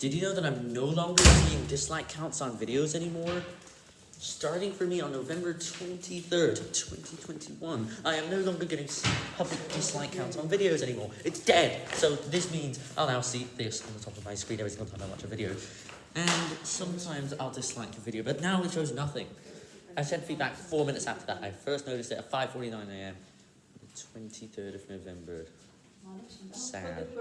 Did you know that I'm no longer seeing dislike counts on videos anymore? Starting for me on November 23rd, 2021, I am no longer getting public dislike counts on videos anymore. It's dead! So this means I'll now see this on the top of my screen every single time I watch a video. And sometimes I'll dislike a video, but now it shows nothing. I sent feedback four minutes after that. I first noticed it at 5.49am, the 23rd of November. Sad.